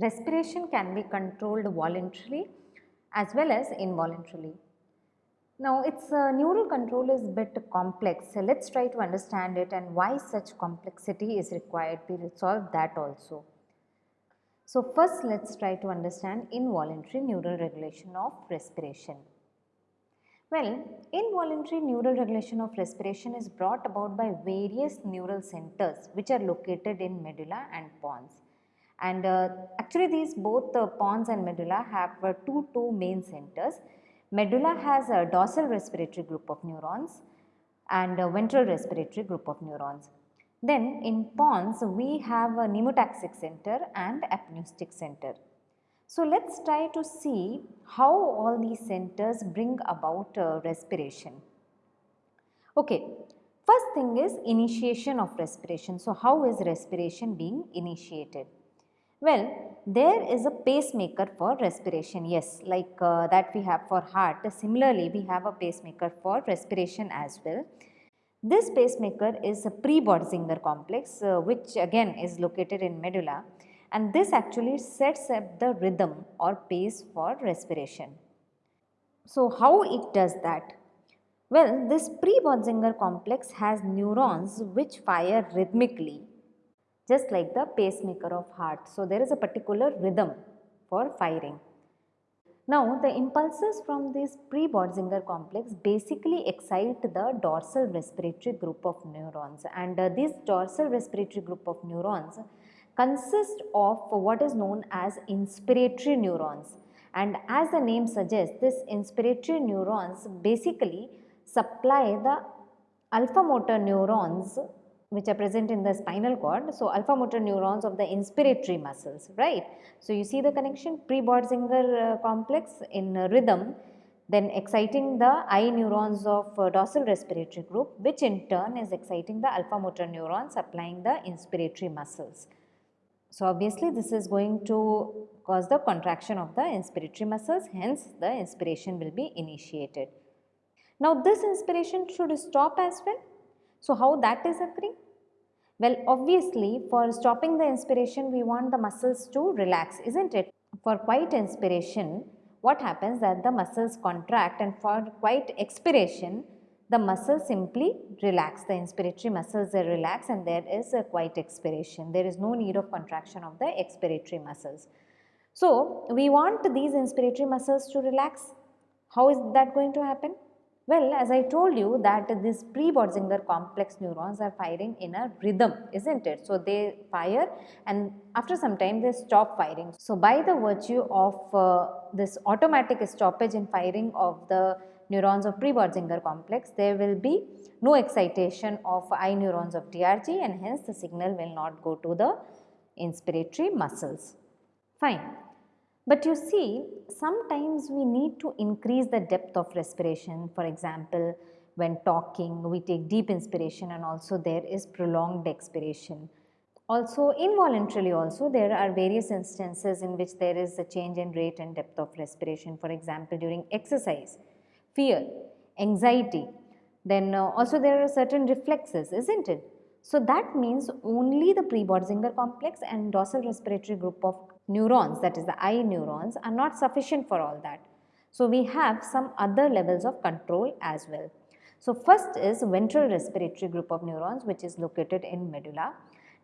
respiration can be controlled voluntarily as well as involuntarily. Now its uh, neural control is bit complex. So let's try to understand it and why such complexity is required. We will solve that also. So first let's try to understand involuntary neural regulation of respiration. Well, involuntary neural regulation of respiration is brought about by various neural centers which are located in medulla and pons. And uh, actually these both the pons and medulla have uh, two, two main centers. Medulla has a dorsal respiratory group of neurons and a ventral respiratory group of neurons. Then in pons we have a pneumotaxic center and apneustic center. So let's try to see how all these centers bring about uh, respiration. Okay, first thing is initiation of respiration. So how is respiration being initiated? Well, there is a pacemaker for respiration, yes, like uh, that we have for heart. Similarly, we have a pacemaker for respiration as well. This pacemaker is a pre-Bötzinger complex uh, which again is located in medulla and this actually sets up the rhythm or pace for respiration. So, how it does that? Well, this pre-Bötzinger complex has neurons which fire rhythmically just like the pacemaker of heart. So, there is a particular rhythm for firing. Now, the impulses from this pre-Bötzinger complex basically excite the dorsal respiratory group of neurons and uh, this dorsal respiratory group of neurons consist of what is known as inspiratory neurons and as the name suggests this inspiratory neurons basically supply the alpha motor neurons which are present in the spinal cord. So, alpha motor neurons of the inspiratory muscles, right. So, you see the connection pre-Bötzinger uh, complex in uh, rhythm then exciting the I neurons of uh, dorsal respiratory group which in turn is exciting the alpha motor neurons supplying the inspiratory muscles. So, obviously this is going to cause the contraction of the inspiratory muscles hence the inspiration will be initiated. Now this inspiration should stop as well. So, how that is occurring? Well, obviously for stopping the inspiration we want the muscles to relax isn't it? For quiet inspiration what happens that the muscles contract and for quiet expiration the muscles simply relax, the inspiratory muscles they relax and there is a quiet expiration. There is no need of contraction of the expiratory muscles. So, we want these inspiratory muscles to relax. How is that going to happen? Well, as I told you that this pre-Bötzinger complex neurons are firing in a rhythm, isn't it? So, they fire and after some time they stop firing. So, by the virtue of uh, this automatic stoppage in firing of the neurons of pre-Bötzinger complex, there will be no excitation of I neurons of DRG and hence the signal will not go to the inspiratory muscles. Fine. But you see, sometimes we need to increase the depth of respiration. For example, when talking, we take deep inspiration and also there is prolonged expiration. Also, involuntarily also, there are various instances in which there is a change in rate and depth of respiration. For example, during exercise, fear, anxiety, then uh, also there are certain reflexes, isn't it? So that means only the pre-Bötzinger complex and dorsal respiratory group of neurons that is the I neurons are not sufficient for all that. So we have some other levels of control as well. So first is ventral respiratory group of neurons which is located in medulla.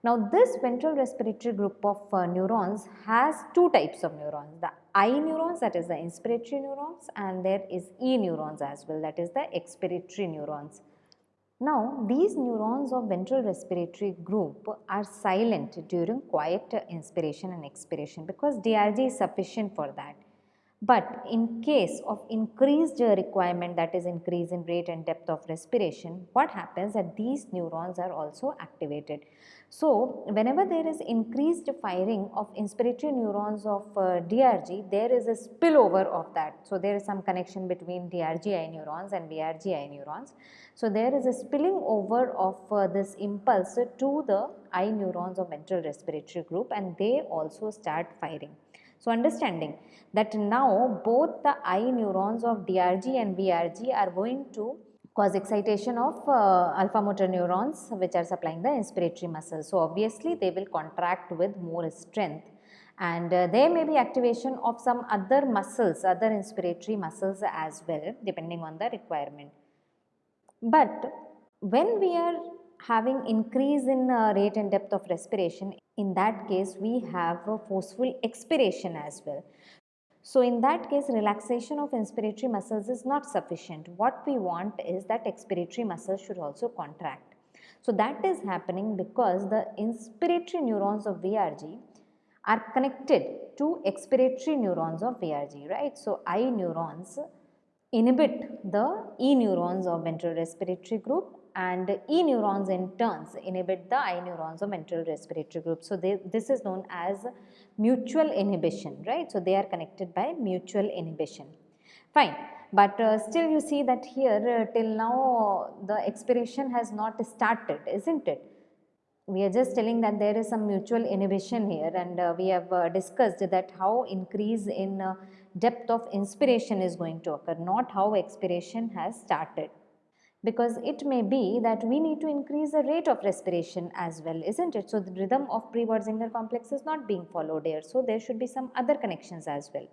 Now this ventral respiratory group of uh, neurons has two types of neurons. The I neurons that is the inspiratory neurons and there is E neurons as well that is the expiratory neurons. Now these neurons of ventral respiratory group are silent during quiet inspiration and expiration because DRG is sufficient for that. But in case of increased requirement that is increase in rate and depth of respiration, what happens that these neurons are also activated. So, whenever there is increased firing of inspiratory neurons of uh, DRG, there is a spillover of that. So, there is some connection between DRGI neurons and VRGI neurons. So, there is a spilling over of uh, this impulse to the I neurons of ventral respiratory group and they also start firing. So, understanding that now both the I neurons of DRG and VRG are going to cause excitation of uh, alpha motor neurons which are supplying the inspiratory muscles. So, obviously they will contract with more strength and uh, there may be activation of some other muscles, other inspiratory muscles as well depending on the requirement. But when we are having increase in uh, rate and depth of respiration, in that case we have a forceful expiration as well. So in that case relaxation of inspiratory muscles is not sufficient. What we want is that expiratory muscles should also contract. So that is happening because the inspiratory neurons of VRG are connected to expiratory neurons of VRG, right. So I neurons inhibit the E neurons of ventral respiratory group and E neurons in turns inhibit the I neurons of ventral respiratory group. So, they, this is known as mutual inhibition, right. So, they are connected by mutual inhibition. Fine, but uh, still you see that here uh, till now the expiration has not started, isn't it? We are just telling that there is some mutual inhibition here and uh, we have uh, discussed that how increase in uh, depth of inspiration is going to occur, not how expiration has started because it may be that we need to increase the rate of respiration as well, isn't it? So, the rhythm of pre-Bötzinger complex is not being followed here. So, there should be some other connections as well.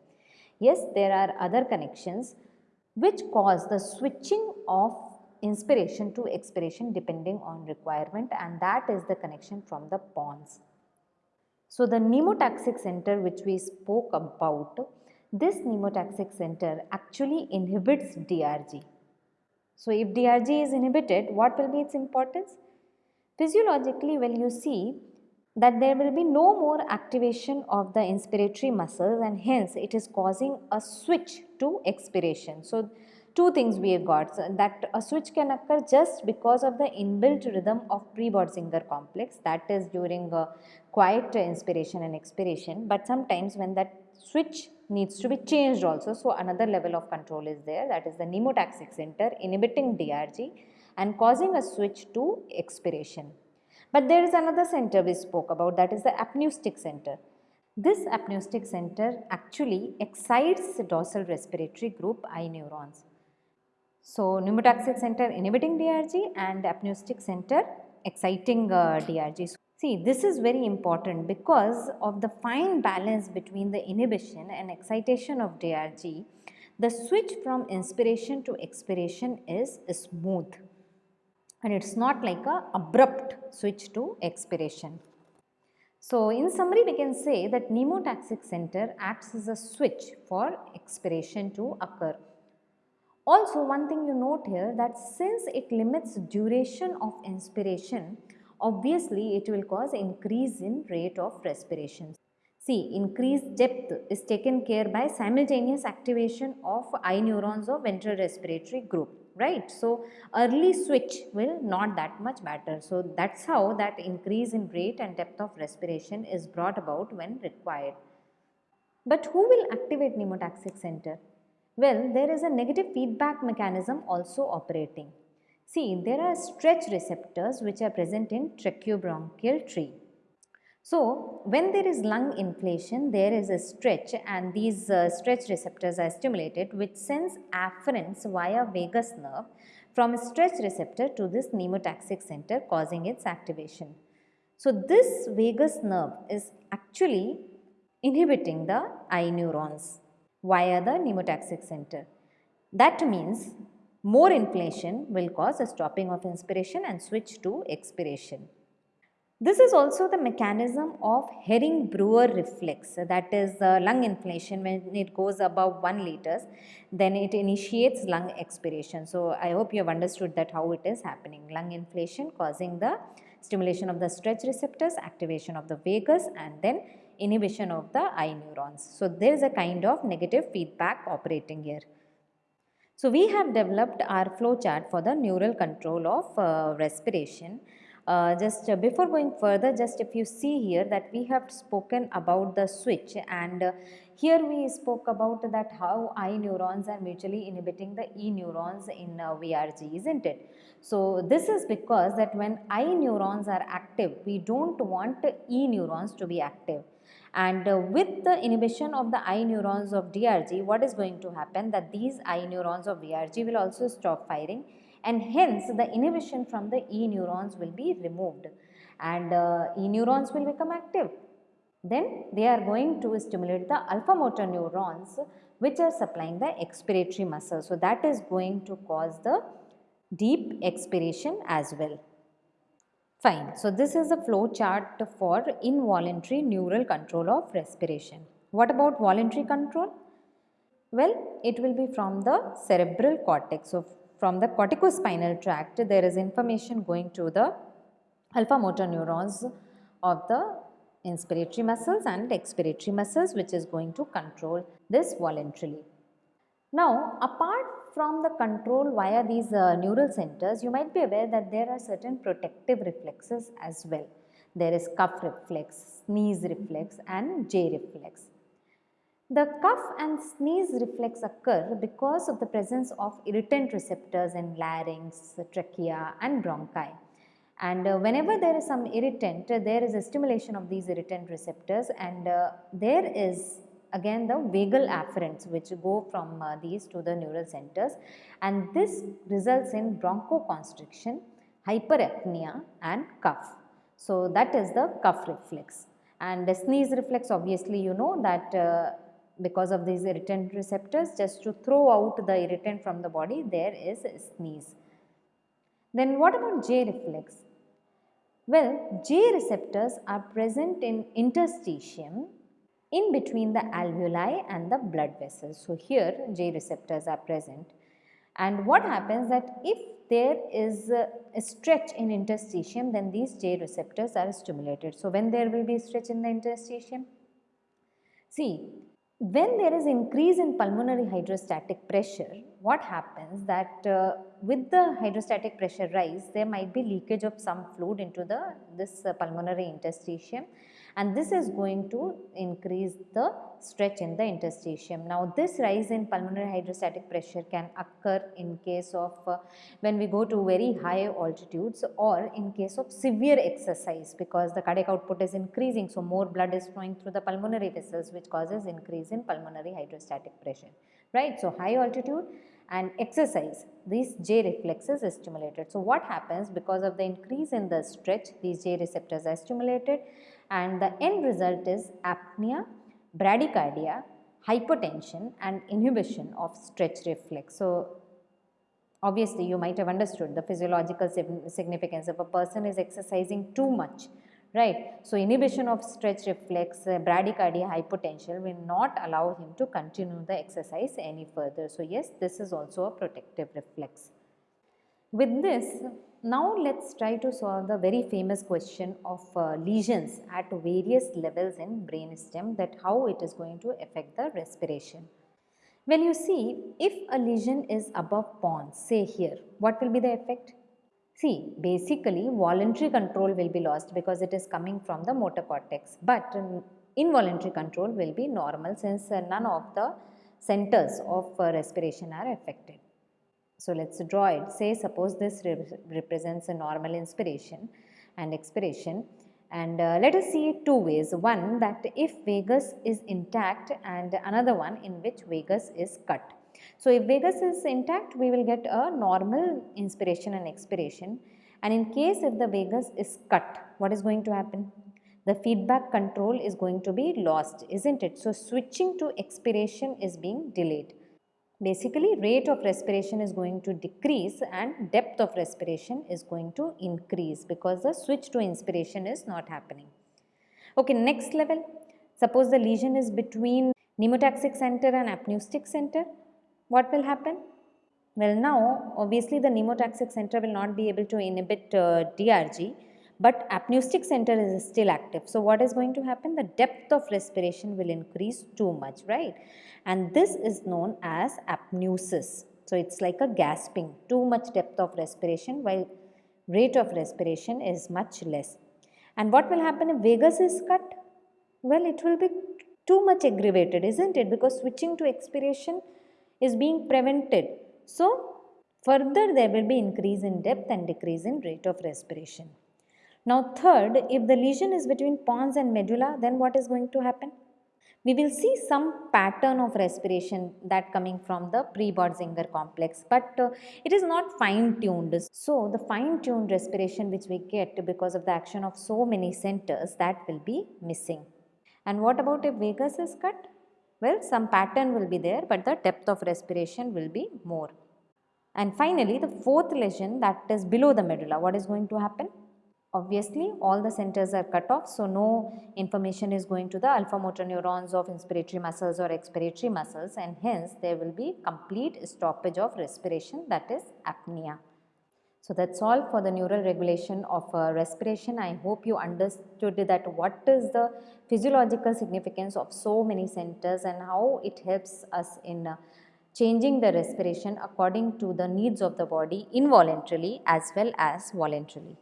Yes, there are other connections which cause the switching of inspiration to expiration depending on requirement and that is the connection from the pons. So, the pneumotaxic center which we spoke about, this pneumotaxic center actually inhibits DRG so, if DRG is inhibited, what will be its importance? Physiologically, well you see that there will be no more activation of the inspiratory muscles and hence it is causing a switch to expiration. So, two things we have got so that a switch can occur just because of the inbuilt rhythm of pre-Bötzinger complex that is during a quiet inspiration and expiration but sometimes when that switch needs to be changed also. So, another level of control is there that is the pneumotaxic center inhibiting DRG and causing a switch to expiration. But there is another center we spoke about that is the apneustic center. This apneustic center actually excites the dorsal respiratory group I neurons. So, pneumotaxic center inhibiting DRG and apneustic center exciting uh, DRG. See, this is very important because of the fine balance between the inhibition and excitation of DRG, the switch from inspiration to expiration is smooth and it is not like a abrupt switch to expiration. So, in summary we can say that pneumotaxic center acts as a switch for expiration to occur. Also one thing you note here that since it limits duration of inspiration, obviously it will cause increase in rate of respiration. See, increased depth is taken care by simultaneous activation of I neurons of ventral respiratory group, right. So, early switch will not that much matter. So, that is how that increase in rate and depth of respiration is brought about when required. But who will activate pneumotaxic center? Well, there is a negative feedback mechanism also operating. See, there are stretch receptors which are present in tracheobronchial tree. So, when there is lung inflation, there is a stretch and these uh, stretch receptors are stimulated which sends afferents via vagus nerve from a stretch receptor to this pneumotaxic center causing its activation. So, this vagus nerve is actually inhibiting the I neurons via the pneumotaxic center. That means more inflation will cause a stopping of inspiration and switch to expiration. This is also the mechanism of Hering-Breuer reflex that is uh, lung inflation when it goes above 1 liters then it initiates lung expiration. So, I hope you have understood that how it is happening lung inflation causing the stimulation of the stretch receptors, activation of the vagus and then inhibition of the I neurons. So, there is a kind of negative feedback operating here. So, we have developed our flow chart for the neural control of uh, respiration. Uh, just uh, before going further, just if you see here that we have spoken about the switch and uh, here we spoke about that how I neurons are mutually inhibiting the E neurons in uh, VRG, isn't it? So, this is because that when I neurons are active, we do not want E neurons to be active and uh, with the inhibition of the I neurons of DRG what is going to happen that these I neurons of VRG will also stop firing and hence the inhibition from the E neurons will be removed and uh, E neurons will become active then they are going to stimulate the alpha motor neurons which are supplying the expiratory muscle. So, that is going to cause the deep expiration as well. Fine. So, this is a flow chart for involuntary neural control of respiration. What about voluntary control? Well, it will be from the cerebral cortex. So, from the corticospinal tract, there is information going to the alpha motor neurons of the inspiratory muscles and expiratory muscles which is going to control this voluntarily. Now, apart from the control via these uh, neural centers, you might be aware that there are certain protective reflexes as well. There is cough reflex, sneeze reflex and J reflex. The cough and sneeze reflex occur because of the presence of irritant receptors in larynx, trachea and bronchi. And uh, whenever there is some irritant, uh, there is a stimulation of these irritant receptors and uh, there is again the vagal afferents which go from uh, these to the neural centers and this results in bronchoconstriction, hyperapnea and cough. So, that is the cough reflex and the sneeze reflex obviously you know that uh, because of these irritant receptors just to throw out the irritant from the body there is sneeze. Then what about J reflex? Well, J receptors are present in interstitium in between the alveoli and the blood vessels. So, here J receptors are present and what happens that if there is a, a stretch in interstitium then these J receptors are stimulated. So, when there will be a stretch in the interstitium? See, when there is increase in pulmonary hydrostatic pressure, what happens that uh, with the hydrostatic pressure rise, there might be leakage of some fluid into the this uh, pulmonary interstitium and this is going to increase the stretch in the interstitium. Now this rise in pulmonary hydrostatic pressure can occur in case of uh, when we go to very high altitudes or in case of severe exercise because the cardiac output is increasing so more blood is flowing through the pulmonary vessels which causes increase in pulmonary hydrostatic pressure right. So high altitude and exercise these J reflexes are stimulated. So what happens because of the increase in the stretch these J receptors are stimulated and the end result is apnea, bradycardia, hypotension and inhibition of stretch reflex. So, obviously you might have understood the physiological significance if a person is exercising too much right. So, inhibition of stretch reflex uh, bradycardia hypotension will not allow him to continue the exercise any further. So, yes this is also a protective reflex. With this now let us try to solve the very famous question of uh, lesions at various levels in brainstem that how it is going to affect the respiration. When you see if a lesion is above pons say here what will be the effect? See basically voluntary control will be lost because it is coming from the motor cortex but involuntary control will be normal since uh, none of the centers of uh, respiration are affected. So, let us draw it. Say suppose this re represents a normal inspiration and expiration and uh, let us see two ways. One that if vagus is intact and another one in which vagus is cut. So, if vagus is intact we will get a normal inspiration and expiration and in case if the vagus is cut what is going to happen? The feedback control is going to be lost isn't it? So, switching to expiration is being delayed. Basically rate of respiration is going to decrease and depth of respiration is going to increase because the switch to inspiration is not happening. Okay, next level. Suppose the lesion is between pneumotaxic center and apneustic center. What will happen? Well now obviously the pneumotaxic center will not be able to inhibit uh, DRG but apneustic center is still active. So what is going to happen? The depth of respiration will increase too much, right? And this is known as apneusis. So it's like a gasping, too much depth of respiration while rate of respiration is much less. And what will happen if vagus is cut? Well, it will be too much aggravated, isn't it? Because switching to expiration is being prevented. So, further there will be increase in depth and decrease in rate of respiration. Now third, if the lesion is between pons and medulla, then what is going to happen? We will see some pattern of respiration that coming from the pre-Botzinger complex, but uh, it is not fine-tuned. So the fine-tuned respiration which we get because of the action of so many centers that will be missing. And what about if vagus is cut? Well, some pattern will be there, but the depth of respiration will be more. And finally, the fourth lesion that is below the medulla, what is going to happen? Obviously, all the centers are cut off, so no information is going to the alpha motor neurons of inspiratory muscles or expiratory muscles and hence there will be complete stoppage of respiration that is apnea. So that's all for the neural regulation of uh, respiration. I hope you understood that what is the physiological significance of so many centers and how it helps us in uh, changing the respiration according to the needs of the body involuntarily as well as voluntarily.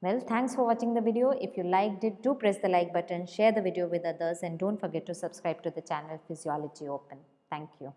Well, thanks for watching the video. If you liked it, do press the like button, share the video with others and don't forget to subscribe to the channel Physiology Open. Thank you.